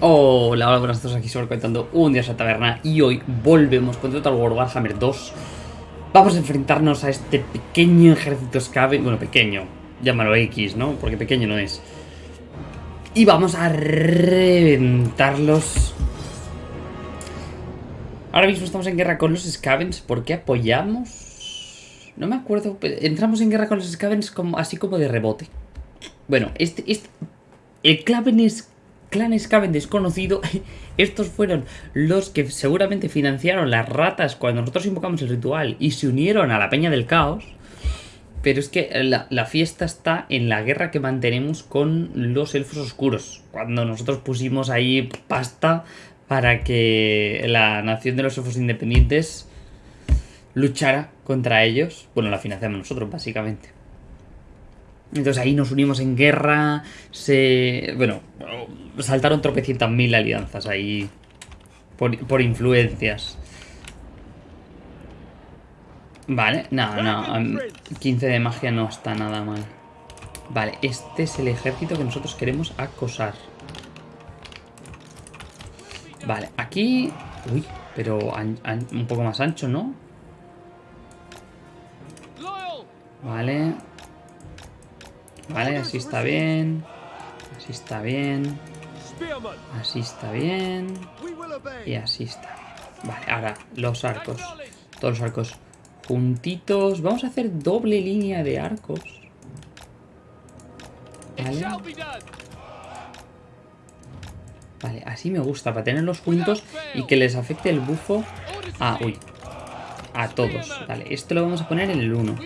Hola, hola, buenas tardes, aquí sobre contando un día a la taberna y hoy volvemos con Total War Warhammer 2 Vamos a enfrentarnos a este pequeño ejército Skaven, bueno, pequeño, llámalo X, ¿no? Porque pequeño no es Y vamos a reventarlos Ahora mismo estamos en guerra con los Skavens, ¿por qué apoyamos? No me acuerdo, entramos en guerra con los Skavens como, así como de rebote Bueno, este, este el Claven es clan Skaven desconocido, estos fueron los que seguramente financiaron las ratas cuando nosotros invocamos el ritual y se unieron a la Peña del Caos. Pero es que la, fiesta está en la guerra que mantenemos con los elfos oscuros. Cuando nosotros pusimos ahí pasta para que la nación de los elfos independientes luchara contra ellos. Bueno, la financiamos nosotros, básicamente. Entonces ahí nos unimos en guerra, se... bueno, saltaron tropecientas mil alianzas ahí por, influencias. Vale, no, no, 15 de magia no está nada mal. Vale, este es el ejército que nosotros queremos acosar. Vale, aquí... Uy, pero un poco más ancho, ¿no? Vale, Vale, así está bien. Así está bien. Así está bien. Y así está bien. Vale, ahora los arcos. Todos los arcos juntitos. Vamos a hacer doble línea de arcos. Vale. Vale, así me gusta, para tenerlos juntos y que les afecte el bufo Ah, uy. A todos. Vale, esto lo vamos a poner en el 1.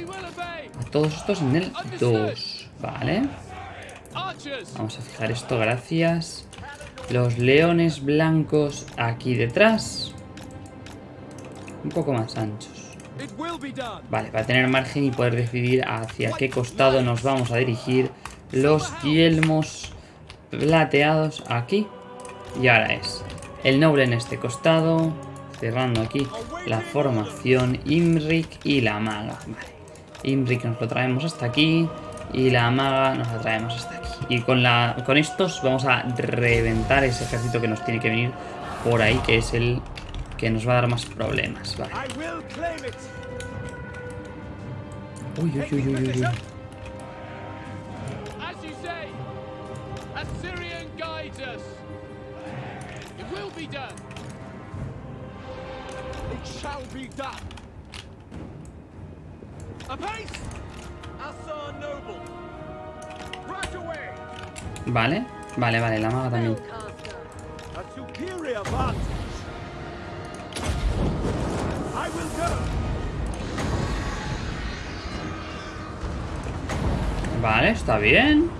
A todos estos en el 2. Vale. Vamos a fijar esto, gracias. Los leones blancos aquí detrás. Un poco más anchos. Vale, para tener margen y poder decidir hacia qué costado nos vamos a dirigir. Los yelmos plateados aquí. Y ahora es el noble en este costado. Cerrando aquí la formación Imrik y la maga. Vale. Imrik nos lo traemos hasta aquí. Y la maga nos la traemos hasta aquí. Y con, la, con estos vamos a reventar ese ejército que nos tiene que venir por ahí, que es el que nos va a dar más problemas. Vale. Uy, uy, uy, uy, uy. It shall be done. A pace! Vale, vale, vale, la maga también. Vale, está bien.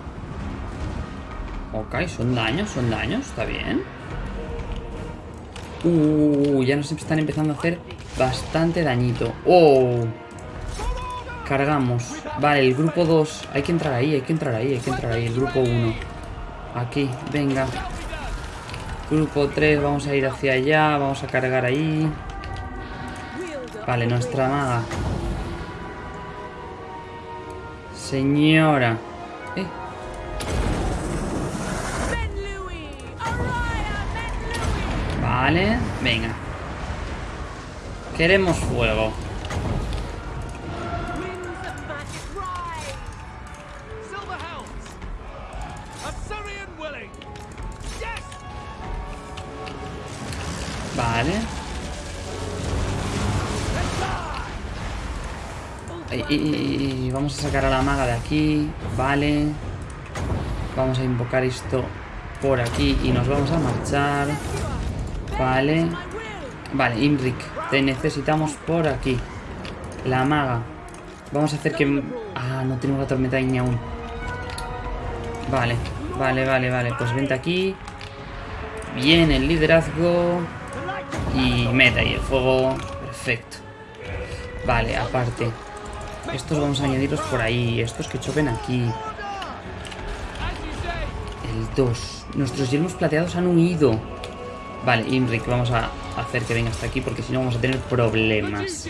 Ok, son daños, son daños, está bien. Uh, ya nos están empezando a hacer bastante dañito. Oh. Cargamos. Vale, el grupo 2. Hay que entrar ahí, hay que entrar ahí, hay que entrar ahí. El grupo 1. Aquí, venga. Grupo 3, vamos a ir hacia allá. Vamos a cargar ahí. Vale, nuestra maga. Señora. Eh. Vale, venga. Queremos fuego. Y, vamos a sacar a la maga de aquí. Vale. Vamos a invocar esto por aquí y nos vamos a marchar. Vale. Vale, Imrik, te necesitamos por aquí. La maga. Vamos a hacer que... Ah, no tenemos la tormenta ni aún. Vale, vale, vale, vale. Pues vente aquí. Bien, el liderazgo. Y mete ahí el fuego. Perfecto. Vale, aparte. Estos vamos a añadirlos por ahí. Estos que choquen aquí. El 2. Nuestros yelmos plateados han huido. Vale, Imrik, vamos a hacer que venga hasta aquí porque si no vamos a tener problemas.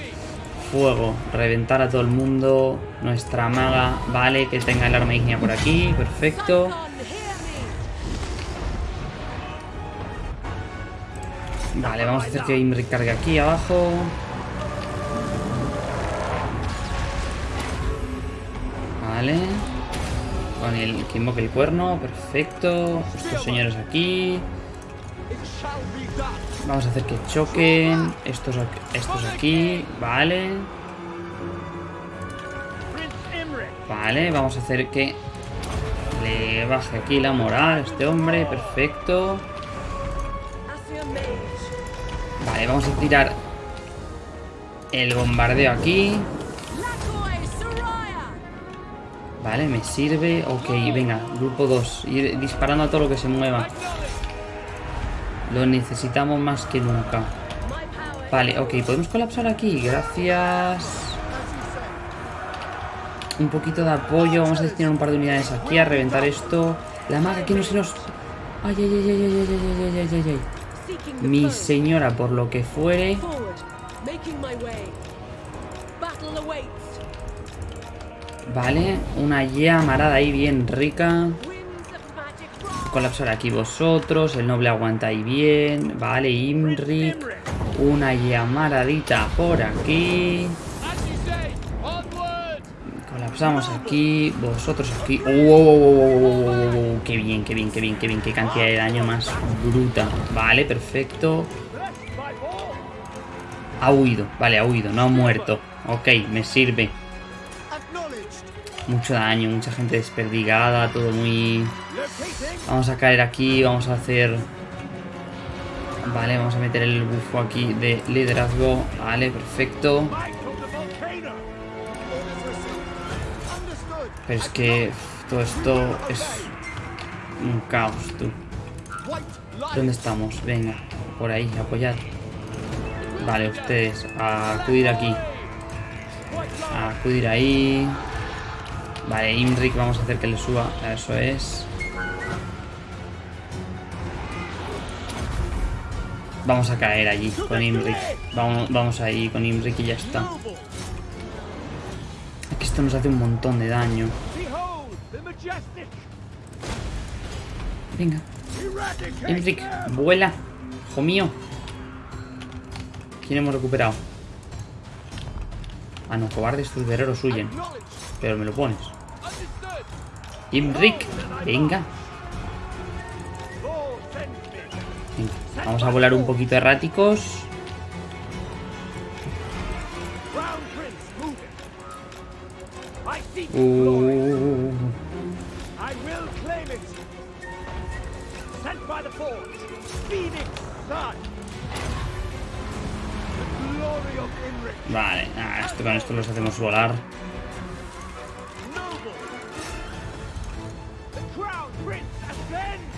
Fuego, reventar a todo el mundo. Nuestra maga, vale, que tenga el arma ígnea por aquí. Perfecto. Vale, vamos a hacer que Imric cargue aquí abajo. Vale. Con el que invoque el cuerno, perfecto. Estos señores aquí. Vamos a hacer que choquen. Estos, estos aquí, vale. Vale, vamos a hacer que le baje aquí la moral a este hombre, perfecto. Vamos a tirar el bombardeo aquí. Vale, me sirve. Ok, venga, grupo 2. Ir disparando a todo lo que se mueva. Lo necesitamos más que nunca. Vale, ok, podemos colapsar aquí. Gracias. Un poquito de apoyo. Vamos a destinar un par de unidades aquí a reventar esto. La maga aquí no se nos... Ay, ay, ay, ay, ay, ay, ay, ay, ay, ay. Mi señora, por lo que fuere... Vale, una llamarada ahí bien rica. Colapsar aquí vosotros. El noble aguanta ahí bien. Vale, Imric. Una llamaradita por aquí. Colapsamos aquí. Vosotros aquí. ¡Oh! ¡Qué bien, qué bien, qué bien, qué bien! ¡Qué cantidad de daño más bruta! Vale, perfecto. Ha huido. Vale, ha huido. No ha muerto. Ok, me sirve. Mucho daño, mucha gente desperdigada, todo muy... Vamos a caer aquí, vamos a hacer... Vale, vamos a meter el bufo aquí de liderazgo. Vale, perfecto. Pero es que todo esto es un caos, tú. ¿Dónde estamos? Venga, por ahí, apoyad. Vale, ustedes, a acudir aquí. A acudir ahí. Vale, Imric, vamos a hacer que le suba. Eso es. Vamos a caer allí con Imric. Vamos, vamos ahí con Imric y ya está. Nos hace un montón de daño. Venga. Imric, vuela. Hijo mío. ¿Quién hemos recuperado? Ah, no, cobardes, tus guerreros huyen. Pero me lo pones. Imric, venga. Vamos a volar un poquito erráticos. Vale, ah, esto, con esto los hacemos volar.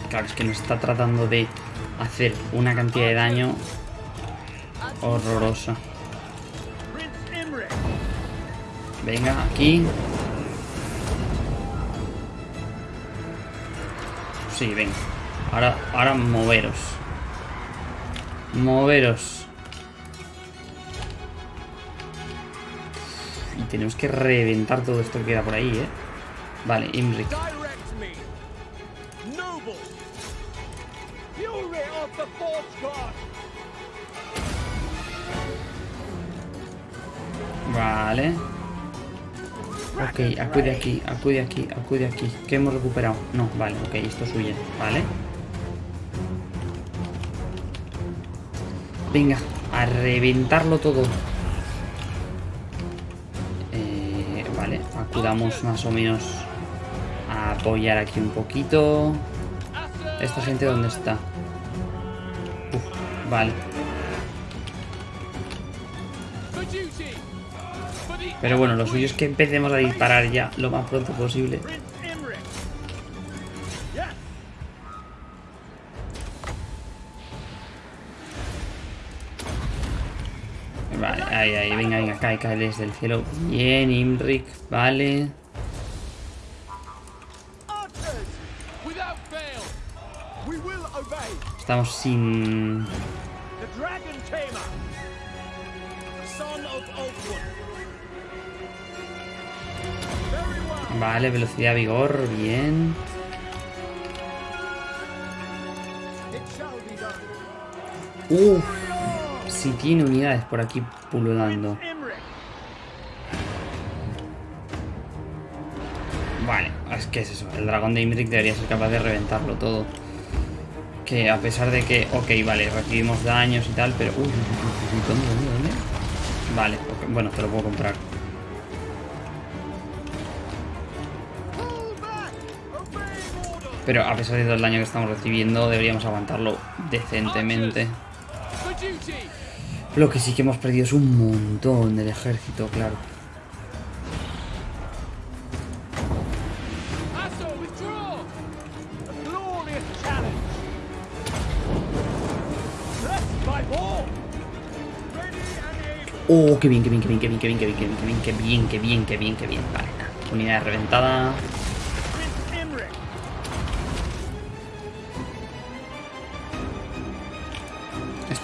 Claro, es que nos está tratando de hacer una cantidad de daño horrorosa. Venga, aquí. Sí, venga. Ahora, ahora moveros. Moveros. Y tenemos que reventar todo esto que queda por ahí, ¿eh? Vale, Imric. Vale. Ok, acude aquí, acude aquí, acude aquí. ¿Qué hemos recuperado? No, vale, ok, esto es vale. Venga, a reventarlo todo. Eh, vale, acudamos más o menos a apoyar aquí un poquito. ¿Esta gente dónde está? vale. Pero bueno, lo suyo es que empecemos a disparar ya lo más pronto posible. Vale, ahí, ahí, venga, venga, cae, cae desde el cielo. Bien, Imric, vale. Estamos sin... Vale, velocidad, vigor, bien. Uff. Si tiene unidades por aquí pululando. Vale, es que es eso. El dragón de Imric debería ser capaz de reventarlo todo. Que a pesar de que... Ok, vale, recibimos daños y tal, pero... Uy, ¿dónde, dónde, dónde? Vale, bueno, te lo puedo comprar. Pero a pesar de todo el daño que estamos recibiendo, deberíamos aguantarlo decentemente. Lo que sí que hemos perdido es un montón del ejército, claro. Oh, qué bien, qué bien, qué bien, qué bien, qué bien, qué bien, qué bien, qué bien, qué bien, bien, bien. Unidad reventada.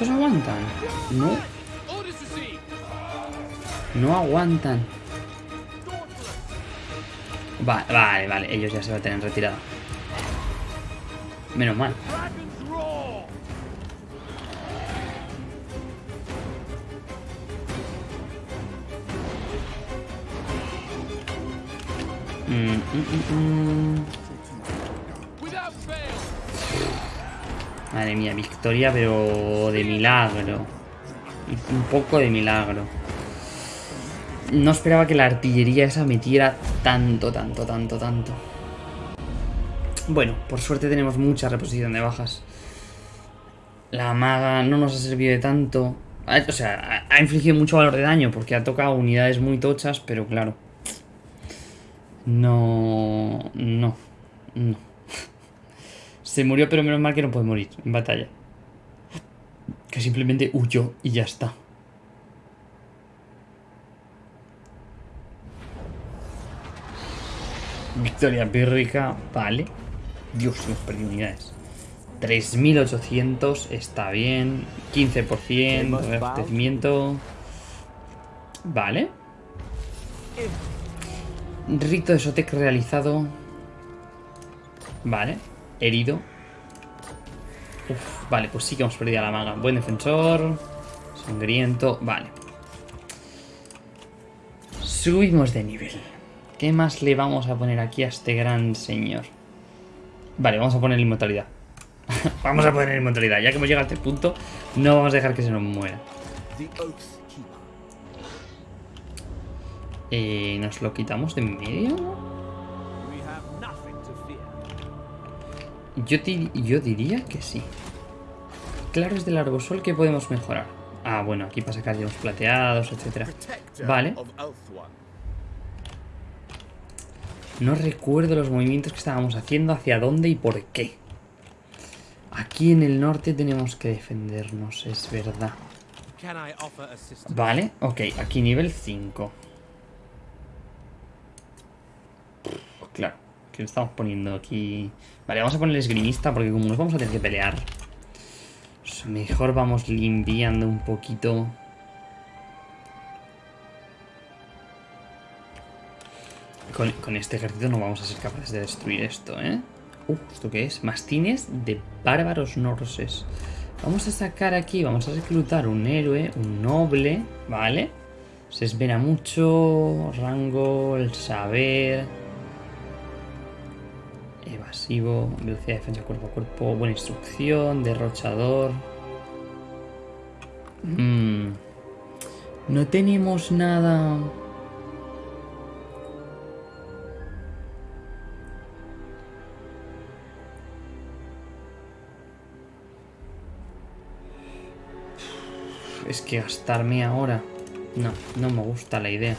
¿Estos aguantan? No. Aguantan. Vale, vale, vale. Ellos ya se van a tener retirada. Menos mal. Mm, mm, mm, Madre mía, victoria, pero de milagro. Un poco de milagro. No esperaba que la artillería esa metiera tanto, tanto, tanto, tanto. Bueno, por suerte tenemos mucha reposición de bajas. La maga no nos ha servido de tanto. O sea, ha infligido mucho valor de daño porque ha tocado unidades muy tochas, pero claro. No... No. No. Se murió, pero menos mal que no puede morir en batalla. Que simplemente huyó y ya está. Victoria pírrica, vale. Dios, hemos perdido unidades. 3.800, está bien. 15%, abastecimiento. Vale. Rito de Sotec realizado. Vale herido. vale, pues sí que hemos perdido a la maga. Buen defensor. Sangriento. Vale. Subimos de nivel. ¿Qué más le vamos a poner aquí a este gran señor? Vale, vamos a poner inmortalidad. vamos a poner inmortalidad. Ya que hemos llegado a este punto, no vamos a dejar que se nos muera. Eh, ¿Nos lo quitamos de en medio? Yo, yo diría que sí. Claro, es del arbosol que podemos mejorar. Ah, bueno, aquí para sacar los plateados, etcétera. Vale. No recuerdo los movimientos que estábamos haciendo, hacia dónde y por qué. Aquí en el norte tenemos que defendernos, es verdad. Vale, ok, aquí nivel 5. Claro, que estamos poniendo aquí Vale, vamos a poner el esgrimista porque como nos vamos a tener que pelear, pues mejor vamos limpiando un poquito. Con, este ejército no vamos a ser capaces de destruir esto, ¿eh? Uh, ¿esto qué es? Mastines de bárbaros norses. Vamos a sacar aquí, vamos a reclutar un héroe, un noble, ¿vale? Se espera mucho, rango, el saber... Evasivo, velocidad de defensa cuerpo a cuerpo, buena instrucción, derrochador. Mm. No tenemos nada... Es que gastarme ahora... No, no me gusta la idea.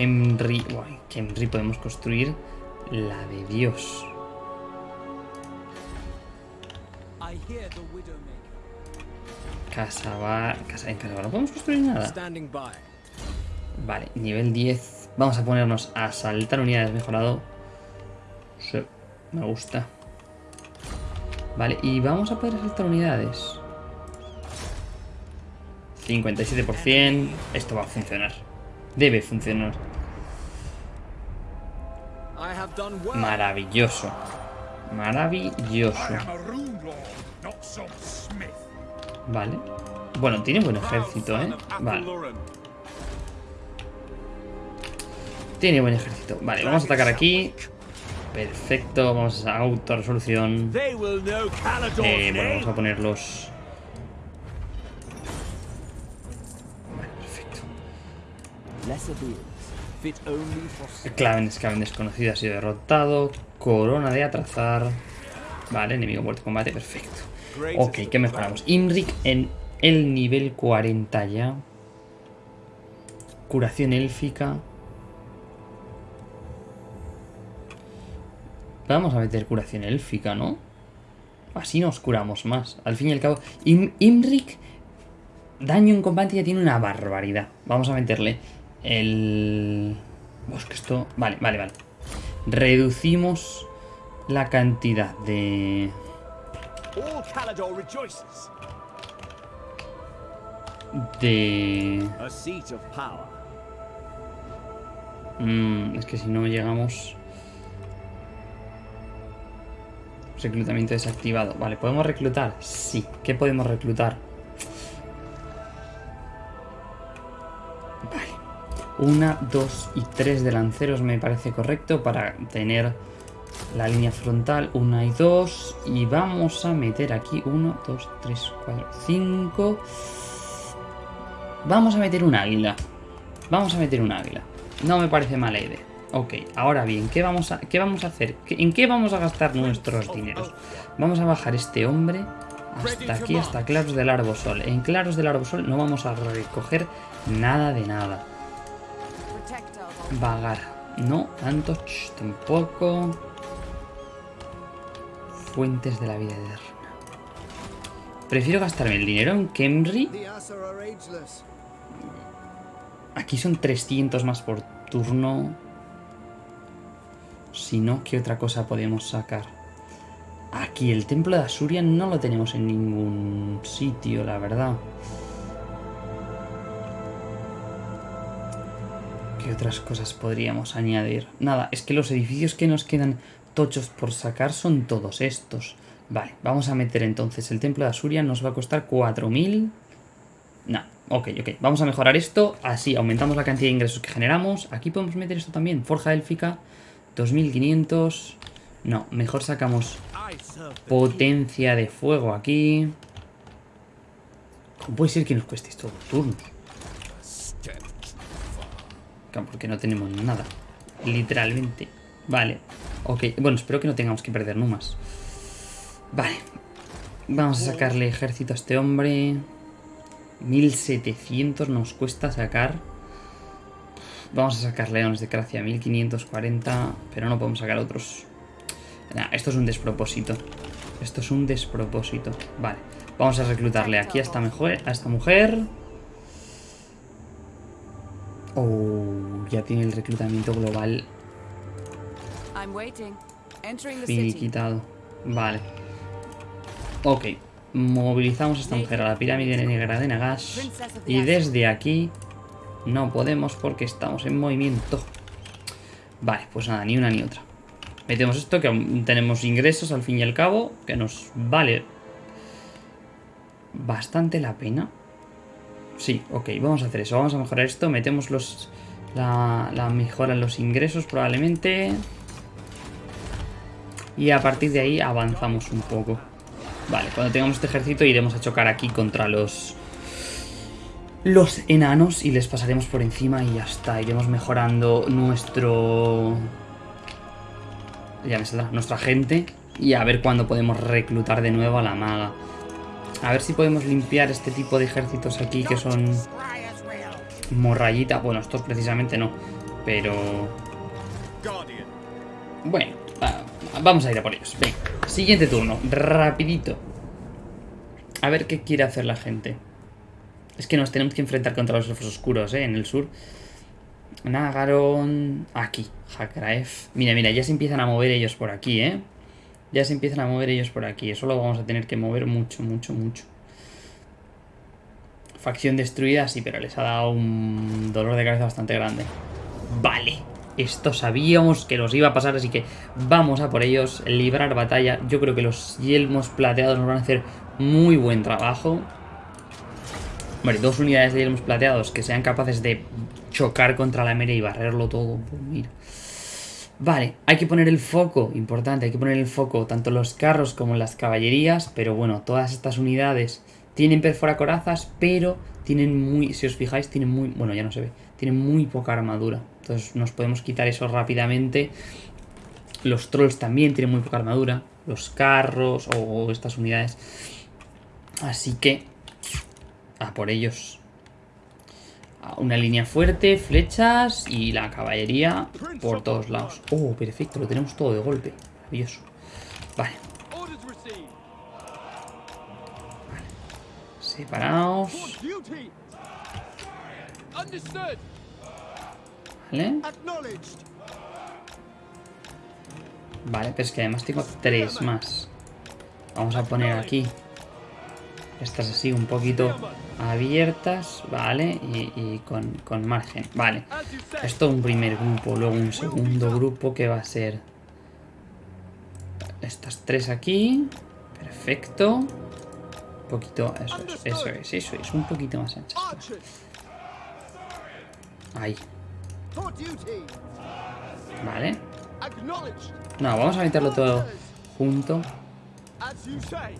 Henry... Uy, Henry podemos construir la de Dios. Casa va... Casa en casa no podemos construir nada. Vale, nivel 10. Vamos a ponernos a saltar unidades mejorado. Sí, me gusta. Vale, y vamos a poder saltar unidades. 57%. Esto va a funcionar. Debe funcionar. Maravilloso. Maravilloso. Vale. Bueno, tiene buen ejército, ¿eh? Vale. Tiene buen ejército. Vale, vamos a atacar aquí. Perfecto, vamos a auto-resolución. Eh, bueno, vamos a ponerlos... Vale, perfecto. Claven Scaven desconocido ha sido derrotado. Corona de atrasar. Vale, enemigo muerto combate, perfecto. Ok, ¿qué mejoramos? Imric en el nivel 40 ya. Curación élfica. Vamos a meter curación élfica, ¿no? Así nos curamos más. Al fin y al cabo... Imric... Daño en combate ya tiene una barbaridad. Vamos a meterle el... Pues que esto... Vale, vale, vale. Reducimos la cantidad de... De... Mm, es que si no llegamos... Reclutamiento desactivado. Vale, ¿podemos reclutar? Sí. ¿Qué podemos reclutar? Una, dos y tres delanceros me parece correcto para tener la línea frontal. Una y dos. Y vamos a meter aquí uno, dos, tres, cuatro, cinco. Vamos a meter un águila. Vamos a meter un águila. No me parece mala idea. Ok, ahora bien, ¿qué vamos a, qué vamos a hacer? ¿En qué vamos a gastar nuestros dineros? Vamos a bajar este hombre hasta aquí, hasta Claros del Arbosol. En Claros del Arbosol no vamos a recoger nada de nada. Vagar. No, tanto, tampoco. Fuentes de la vida eterna. Prefiero gastarme el dinero en Kemri. Aquí son 300 más por turno. Si no, ¿qué otra cosa podemos sacar? Aquí, el templo de Asuria no lo tenemos en ningún sitio, la verdad. ¿Qué otras cosas podríamos añadir? Nada, es que los edificios que nos quedan tochos por sacar son todos estos. Vale, vamos a meter entonces el templo de Asuria. Nos va a costar 4.000... No, ok, ok. Vamos a mejorar esto. Así aumentamos la cantidad de ingresos que generamos. Aquí podemos meter esto también. Forja élfica. 2500. No, mejor sacamos potencia de fuego aquí. ¿Cómo puede ser que nos cueste esto turnos? Porque no tenemos nada. Literalmente. Vale. Ok. Bueno, espero que no tengamos que perder numas. Vale. Vamos a sacarle ejército a este hombre. 1700 nos cuesta sacar. Vamos a sacar leones de Cracia 1540, pero no podemos sacar otros. esto es un despropósito. Esto es un despropósito. Vale, vamos a reclutarle aquí a esta, mejor, a esta mujer. Oh, ya tiene el reclutamiento global quitado. Vale. Ok. Movilizamos a esta mujer a la pirámide negra de Nagash. Y desde aquí no podemos porque estamos en movimiento. Vale, pues nada, ni una ni otra. Metemos esto, que tenemos ingresos al fin y al cabo, que nos vale bastante la pena. Sí, ok, vamos a hacer eso. Vamos a mejorar esto. Metemos los la, la mejora en los ingresos probablemente. Y a partir de ahí avanzamos un poco. Vale, cuando tengamos este ejército iremos a chocar aquí contra los los enanos y les pasaremos por encima y ya está. Iremos mejorando nuestro... Ya me saldrá, nuestra gente y a ver cuándo podemos reclutar de nuevo a la maga. A ver si podemos limpiar este tipo de ejércitos aquí que son... Morrayita. Bueno, estos precisamente no, pero... Bueno, vamos a ir a por ellos. Venga, siguiente turno, rapidito. A ver qué quiere hacer la gente. Es que nos tenemos que enfrentar contra los elfos oscuros, ¿eh? En el sur. Nagaron... Aquí, Hakraef. Mira, mira, ya se empiezan a mover ellos por aquí, ¿eh? Ya se empiezan a mover ellos por aquí. Eso lo vamos a tener que mover mucho, mucho, mucho. Facción destruida, sí, pero les ha dado un dolor de cabeza bastante grande. Vale. Esto sabíamos que los iba a pasar, así que vamos a por ellos, librar batalla. Yo creo que los yelmos plateados nos van a hacer muy buen trabajo. Vale, dos unidades de yelmos plateados que sean capaces de chocar contra la mera y barrerlo todo. Pues mira. Vale, hay que poner el foco, importante, hay que poner el foco tanto los carros como las caballerías, pero bueno, todas estas unidades tienen perforacorazas, pero tienen muy, si os fijáis, tienen muy, bueno, ya no se ve, tienen muy poca armadura. Entonces nos podemos quitar eso rápidamente. Los trolls también tienen muy poca armadura, los carros o estas unidades. Así que, a por ellos una línea fuerte, flechas y la caballería por todos lados. Oh, perfecto, lo tenemos todo de golpe. Maravilloso. Vale. vale. Separados. Vale. Vale, pero es que además tengo tres más. Vamos a poner aquí. Estas así un poquito abiertas, ¿vale? Y, con, margen, vale. Esto es un primer grupo, luego un segundo grupo que va a ser... Estas tres aquí. Perfecto. Un poquito, eso es, eso es, eso es, un poquito más anchas. Ahí. Vale. No, vamos a meterlo todo junto.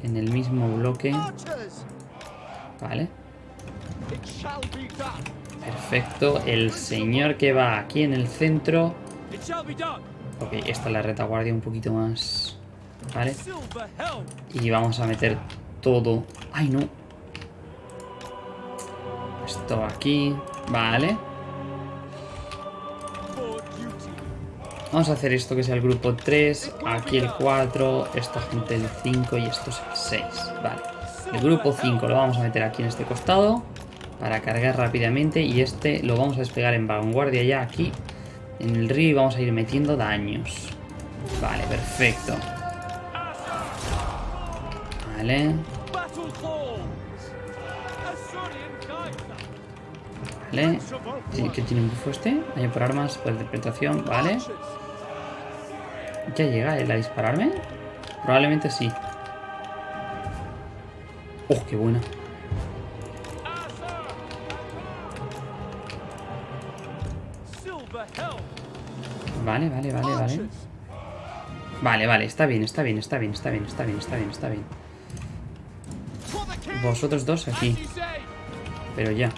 En el mismo bloque. Vale. Perfecto. El señor que va aquí en el centro. Ok, esta es la retaguardia un poquito más. Vale. Y vamos a meter todo. ¡Ay, no! Esto aquí. Vale. Vamos a hacer esto que sea el grupo 3, aquí el 4, esta gente el 5 y esto es el 6. Vale. El grupo 5 lo vamos a meter aquí en este costado para cargar rápidamente y este lo vamos a despegar en vanguardia ya aquí en el río y vamos a ir metiendo daños. Vale, perfecto. Vale. Vale. ¿Qué tiene un bufo este? Por armas, por interpretación. Vale. ¿Ya llega él a dispararme? Probablemente sí. ¡Oh, qué buena! Vale, vale, vale, vale. Vale, vale, está bien, está bien, está bien, está bien, está bien, está bien, está bien. Vosotros dos aquí. Pero ya.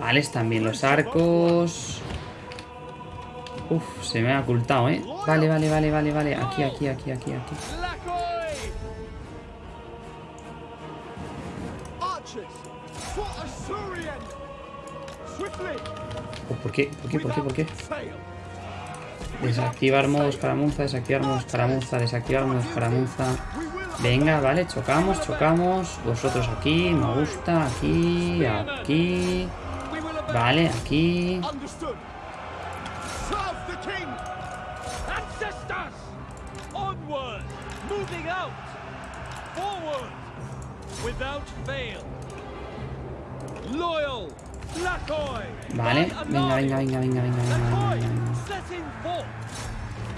Vale, están bien los arcos. Uf, se me ha ocultado, ¿eh? Vale, vale, vale, vale, vale. Aquí, aquí, aquí, aquí, aquí. Oh, ¿Por qué? ¿Por qué? ¿Por qué? ¿Por qué? Desactivar modos para Munza, desactivar modos para Munza, desactivar modos para Munza. Venga, vale, chocamos, chocamos. Vosotros aquí, me gusta, aquí, aquí. Vale, aquí. Vale, venga, venga, venga, venga, venga, venga,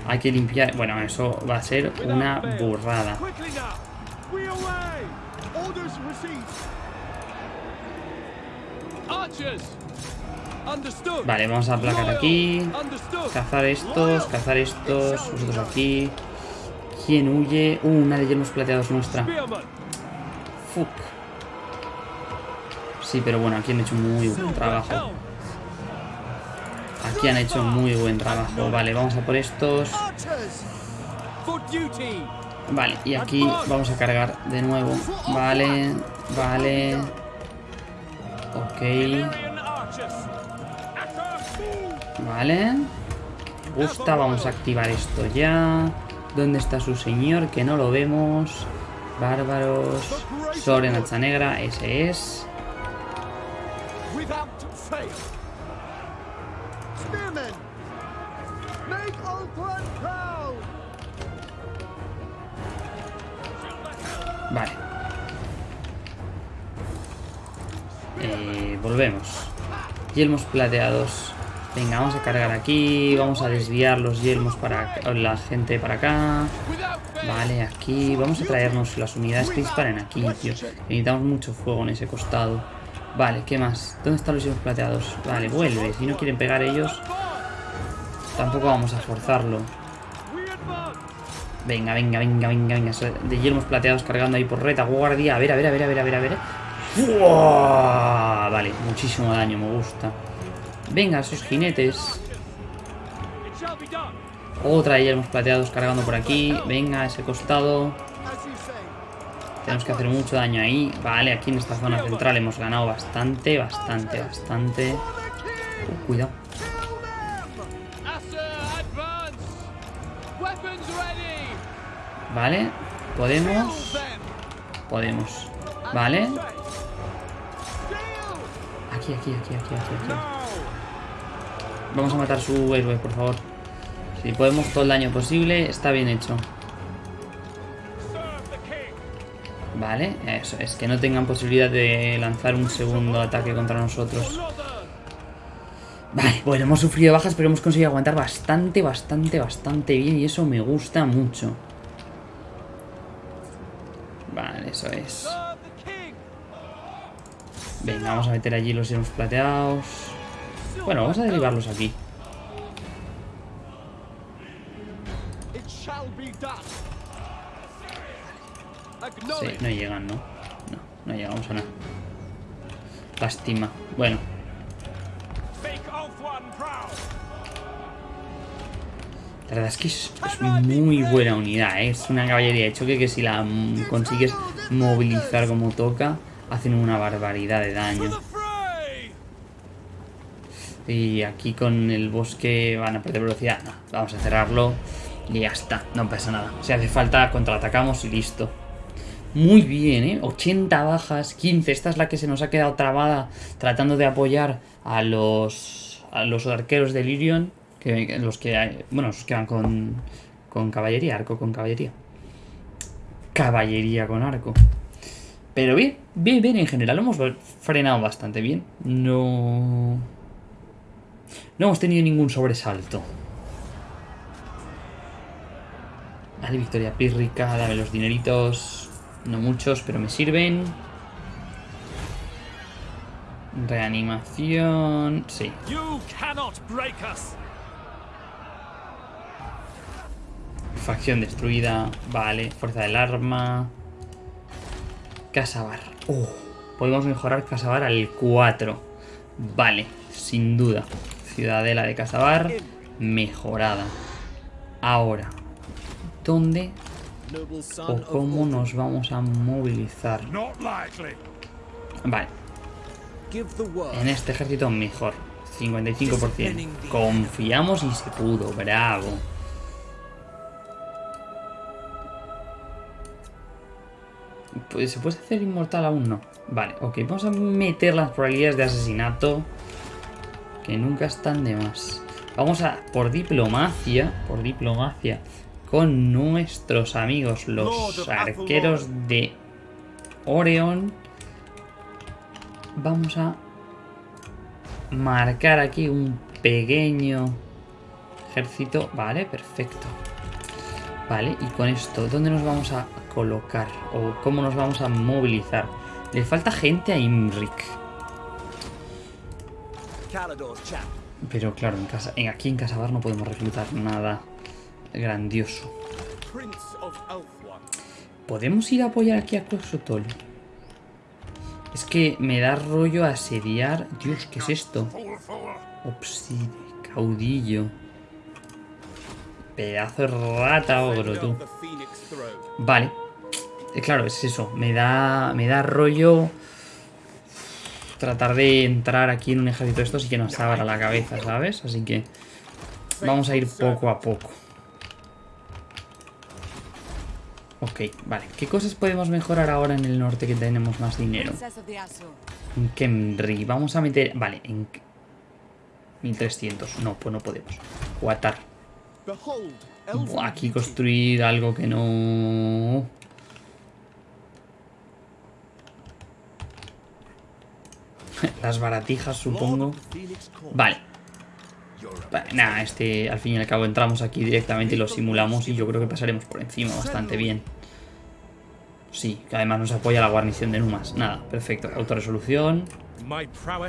Hay que limpiar... Bueno, eso va a ser una burrada. Vale, vamos a aplacar aquí. Cazar estos, cazar estos. Vosotros aquí. ¿Quién huye? Uh, una de hemos plateados nuestra. Fuck. Sí, pero bueno, aquí han hecho muy buen trabajo. Aquí han hecho muy buen trabajo. Vale, vamos a por estos. Vale, y aquí vamos a cargar de nuevo. Vale, vale. Ok. Vale. Gusta, vamos a activar esto ya. ¿Dónde está su señor? Que no lo vemos. Bárbaros. Soren hacha negra, ese es. Vale. Eh, volvemos. Yelmos plateados. Venga, vamos a cargar aquí. Vamos a desviar los yelmos para la gente para acá. Vale, aquí. Vamos a traernos las unidades que disparen aquí, tío. Necesitamos mucho fuego en ese costado. Vale, ¿qué más? ¿Dónde están los yelmos plateados? Vale, vuelve. Si no quieren pegar ellos, tampoco vamos a forzarlo. Venga, venga, venga, venga, venga. De yelmos plateados cargando ahí por retaguardia. A ver, a ver, a ver, a ver, a ver, a ver. Vale, muchísimo daño, me gusta. Venga, esos jinetes. Otra de hemos plateados cargando por aquí. Venga, ese costado. Tenemos que hacer mucho daño ahí. Vale, aquí en esta zona central hemos ganado bastante, bastante, bastante. Uh, cuidado. Vale, podemos. Podemos. Vale. Aquí, aquí, aquí, aquí, aquí, aquí. Vamos a matar su héroe, por favor. Si podemos todo el daño posible, está bien hecho. Vale, eso, es que no tengan posibilidad de lanzar un segundo ataque contra nosotros. Vale, bueno, hemos sufrido bajas, pero hemos conseguido aguantar bastante, bastante, bastante bien y eso me gusta mucho. Vale, eso es. Venga, vamos a meter allí los hielos plateados. Bueno, vamos a derivarlos aquí. Sí, no llegan, ¿no? No, no llegamos a nada. Lástima. Bueno. La verdad es que es, muy buena unidad, ¿eh? Es una caballería de choque que si la consigues movilizar como toca, hacen una barbaridad de daño. Y aquí con el bosque van a perder velocidad. No, vamos a cerrarlo y ya está, no pasa nada. Si hace falta, contraatacamos y listo. Muy bien, ¿eh? 80 bajas, 15. Esta es la que se nos ha quedado trabada tratando de apoyar a los, a los arqueros de Lirion. Que, los que, bueno, los que van con, con caballería, arco con caballería. Caballería con arco. Pero bien, bien, bien, en general lo hemos frenado bastante bien. No... No hemos tenido ningún sobresalto. Vale, victoria pírrica, dame los dineritos. No muchos, pero me sirven. Reanimación... Sí. Facción destruida. Vale, fuerza del arma. Casabar. Oh, podemos mejorar Casabar al 4. Vale, sin duda. Ciudadela de Casabar mejorada. Ahora, ¿dónde o cómo nos vamos a movilizar? Vale. En este ejército mejor. 55%. Confiamos y se pudo. Bravo. Pues, ¿Se puede hacer inmortal aún? No. Vale, ok. Vamos a meter las probabilidades de asesinato que nunca están de más. Vamos a, por diplomacia, por diplomacia, con nuestros amigos, los arqueros de Oreon. Vamos a marcar aquí un pequeño ejército. Vale, perfecto. Vale, y con esto, ¿dónde nos vamos a colocar? ¿O cómo nos vamos a movilizar? Le falta gente a Imrik. Pero claro, en casa, aquí en Casabar no podemos reclutar nada grandioso. ¿Podemos ir a apoyar aquí a Closotol? Es que me da rollo asediar... Dios, ¿qué es esto? Obside, caudillo. Pedazo de rata ogro, tú. Vale. Eh, claro, es eso. Me da, me da rollo tratar de entrar aquí en un ejército de estos y que nos abra la cabeza, ¿sabes? Así que vamos a ir poco a poco. Ok, vale. ¿Qué cosas podemos mejorar ahora en el norte que tenemos más dinero? En Kemri. Vamos a meter... Vale, en... 1300. No, pues no podemos. Guatar. Aquí construir algo que no... Las baratijas, supongo. Vale. Nada, este al fin y al cabo entramos aquí directamente y lo simulamos y yo creo que pasaremos por encima bastante bien. Sí, que además nos apoya la guarnición de Numas. Nada, perfecto. Autoresolución.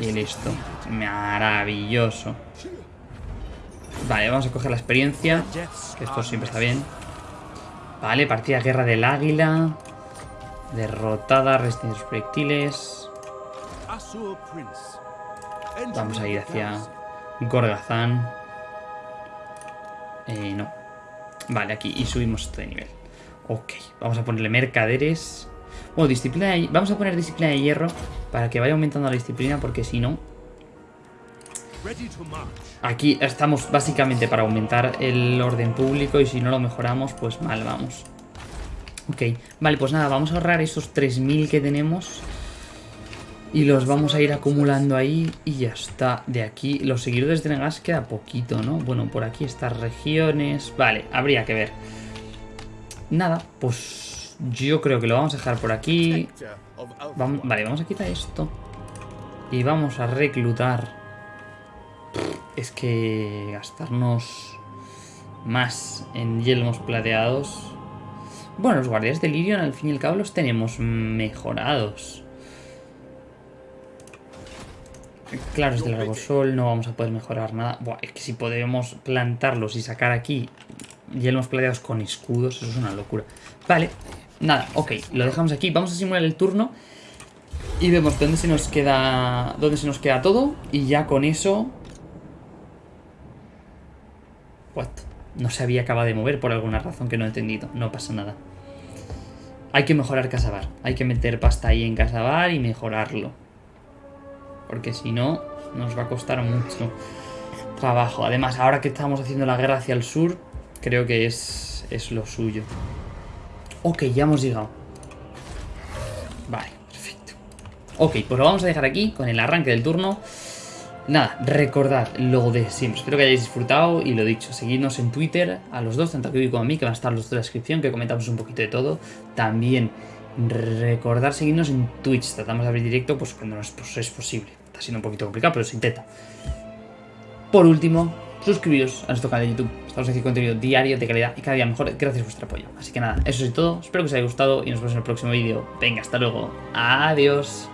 Y listo. Maravilloso. Vale, vamos a coger la experiencia. Que esto siempre está bien. Vale, partida Guerra del Águila. Derrotada, resistencia de proyectiles. Vamos a ir hacia Gorgazán. Eh, no. Vale, aquí. Y subimos este nivel. Ok, vamos a ponerle mercaderes. Bueno, disciplina de... Vamos a poner disciplina de hierro para que vaya aumentando la disciplina, porque si no... Aquí estamos básicamente para aumentar el orden público y si no lo mejoramos, pues mal vamos. Ok, vale, pues nada, vamos a ahorrar esos 3.000 que tenemos y los vamos a ir acumulando ahí y ya está. De aquí, los seguidores de Negas queda poquito, ¿no? Bueno, por aquí estas regiones... Vale, habría que ver. Nada, pues yo creo que lo vamos a dejar por aquí. vale, vamos a quitar esto. Y vamos a reclutar. Es que gastarnos más en yelmos plateados. Bueno, los guardias de Lirion al fin y al cabo los tenemos mejorados. Claro, es del largo sol, no vamos a poder mejorar nada. Buah, es que si podemos plantarlos y sacar aquí Yelmos plateados con escudos, eso es una locura. Vale, nada, ok, lo dejamos aquí. Vamos a simular el turno y vemos dónde se nos queda dónde se nos queda todo y ya con eso... What? No se había acabado de mover por alguna razón que no he entendido. No pasa nada. Hay que mejorar Casabar. Hay que meter pasta ahí en Casabar y mejorarlo. Porque si no, nos va a costar mucho trabajo. Además, ahora que estamos haciendo la guerra hacia el sur, Creo que es, es lo suyo. Ok, ya hemos llegado. Vale, perfecto. Ok, pues lo vamos a dejar aquí con el arranque del turno. Nada, recordad lo de siempre. Espero que hayáis disfrutado y lo dicho, seguidnos en Twitter a los dos, tanto a Kiwi como a mí, que van a estar los dos en la descripción, que comentamos un poquito de todo. También recordad seguirnos en Twitch. Tratamos de abrir directo pues cuando es, pues, es posible. Está siendo un poquito complicado, pero se intenta. Por último, suscribiros a nuestro canal de YouTube. Estamos haciendo contenido diario de calidad y cada día mejor gracias a vuestro apoyo. Así que nada, eso es todo. Espero que os haya gustado y nos vemos en el próximo vídeo. Venga, hasta luego. Adiós.